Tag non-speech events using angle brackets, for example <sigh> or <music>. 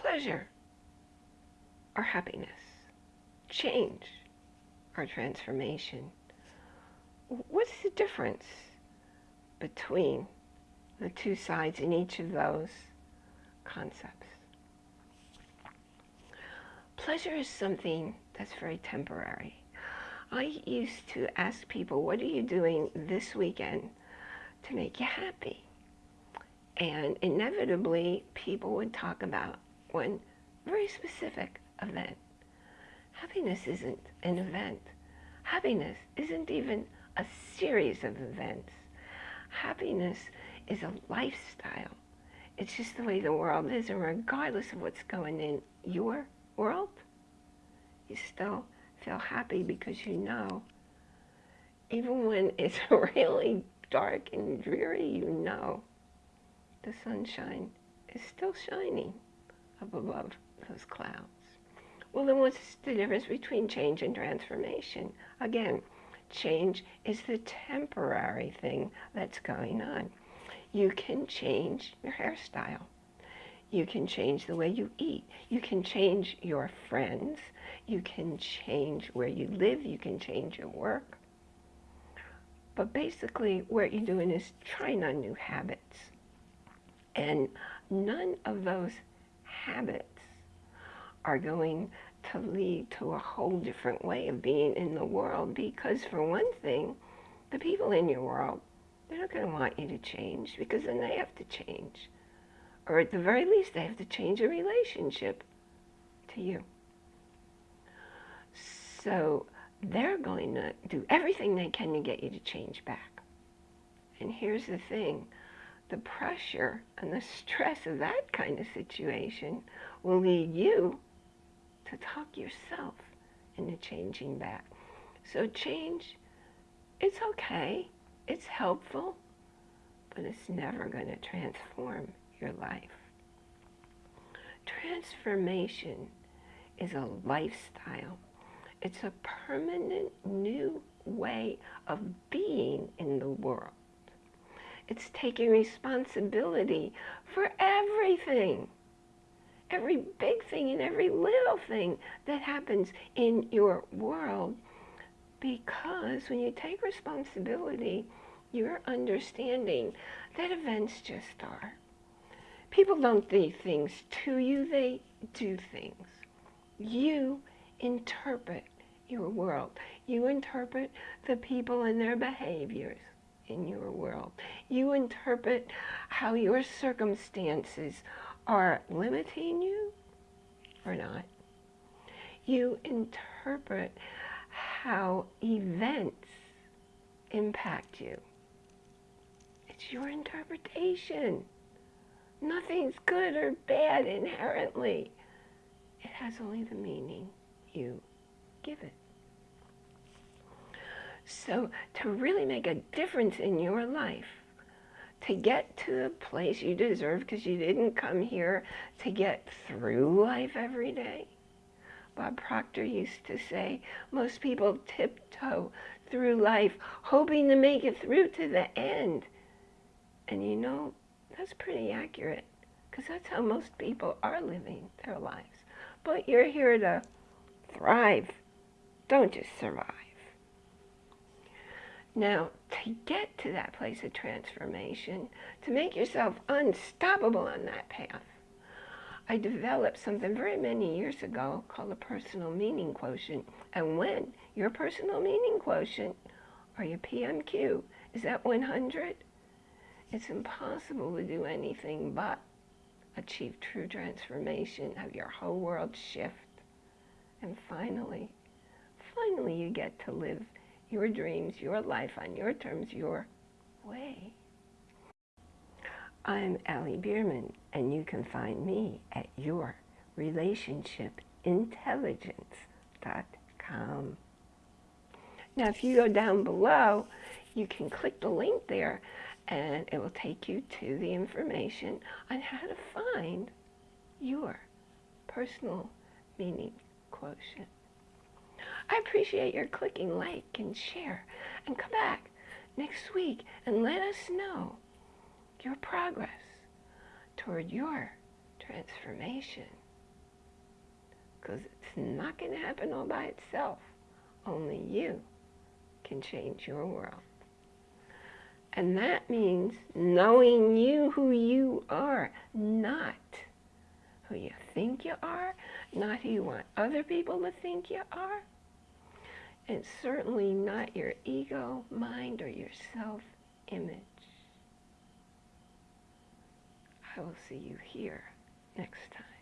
pleasure or happiness, change our transformation. What's the difference between the two sides in each of those concepts? Pleasure is something that's very temporary. I used to ask people, what are you doing this weekend to make you happy? And inevitably, people would talk about one very specific event. Happiness isn't an event. Happiness isn't even a series of events. Happiness is a lifestyle. It's just the way the world is, and regardless of what's going in your world, you still feel happy because you know, even when it's <laughs> really dark and dreary, you know the sunshine is still shining up above those clouds. Well, then what's the difference between change and transformation? Again, change is the temporary thing that's going on. You can change your hairstyle. You can change the way you eat. You can change your friends. You can change where you live. You can change your work. But basically, what you're doing is trying on new habits. And none of those habits are going to lead to a whole different way of being in the world because for one thing, the people in your world, they're not going to want you to change because then they have to change. Or at the very least, they have to change a relationship to you. So they're going to do everything they can to get you to change back. And here's the thing, the pressure and the stress of that kind of situation will lead you to talk yourself into changing back. So change, it's okay, it's helpful, but it's never going to transform your life. Transformation is a lifestyle. It's a permanent new way of being in the world. It's taking responsibility for everything. Every big thing and every little thing that happens in your world. Because when you take responsibility, you're understanding that events just are. People don't do things to you, they do things. You interpret your world. You interpret the people and their behaviors in your world. You interpret how your circumstances are limiting you or not. You interpret how events impact you. It's your interpretation. Nothing's good or bad inherently. It has only the meaning you give it. So to really make a difference in your life, to get to the place you deserve because you didn't come here to get through life every day. Bob Proctor used to say, most people tiptoe through life hoping to make it through to the end. And you know, that's pretty accurate because that's how most people are living their lives. But you're here to thrive. Don't just survive. Now, to get to that place of transformation, to make yourself unstoppable on that path, I developed something very many years ago called a personal meaning quotient. And when your personal meaning quotient, or your PMQ, is at 100, it's impossible to do anything but achieve true transformation, have your whole world shift. And finally, finally you get to live your dreams, your life on your terms, your way. I'm Allie Bierman, and you can find me at yourrelationshipintelligence.com. Now, if you go down below, you can click the link there, and it will take you to the information on how to find your personal meaning quotient. I appreciate your clicking like and share and come back next week and let us know your progress toward your transformation. because it's not going to happen all by itself. Only you can change your world. And that means knowing you who you are, not who you think you are, not who you want other people to think you are, and certainly not your ego, mind, or your self-image. I will see you here next time.